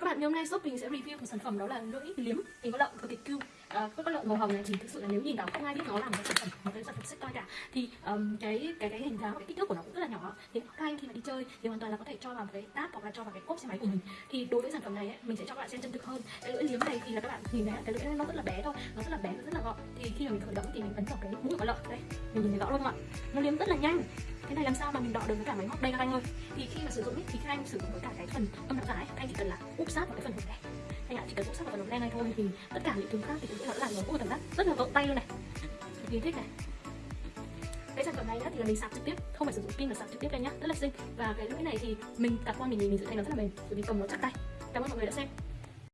Các bạn, ngày hôm nay shop mình sẽ review một sản phẩm đó là lưỡi liếm. Hình con lợn cực kỳ cute à, con lợn màu hồng này thì thực sự là nếu nhìn vào không ai biết nó là một cái sản phẩm một cái sản phẩm sách toy cả thì um, cái cái cái hình dáng cái kích thước của nó cũng rất là nhỏ. Thì các anh khi mà đi chơi thì hoàn toàn là có thể cho vào một cái táp hoặc là cho vào cái cốp xe máy của mình. Thì đối với sản phẩm này ấy, mình sẽ cho các bạn xem chân thực hơn. Cái lưỡi liếm này thì là các bạn nhìn thấy cái lưỡi nó rất là bé thôi nó rất là bé nó rất là gọn thì khi mà mình khởi động thì mình ấn vào cái mũi của lợn. Đây mình nhìn thấy rõ luôn ạ. Nó liếm rất là nhanh. Cái này làm sao mà mình đọ được với cả máy móc đây các anh ơi? Thì khi mà sử dụng ấy, thì các anh sử dụng với cả cái phần âm đạo giả anh chỉ cần là úp sát vào cái phần hộp đen. Anh ạ, chỉ cần úp sát vào phần hộp đen này thôi thì tất cả những thứ khác thì cũng sẽ làm nó ui cảm giác rất là vội tay luôn này. Cực kỳ thích này. Cái sản phẩm này thì là mình sạc trực tiếp, không phải sử dụng pin mà sạc trực tiếp đây nhá, rất là xinh. Và cái lưỡi này thì mình đặt qua mình nhìn mình giữ thấy nó rất là mềm, bởi vì cầm nó chắc tay. Cảm ơn mọi người đã xem.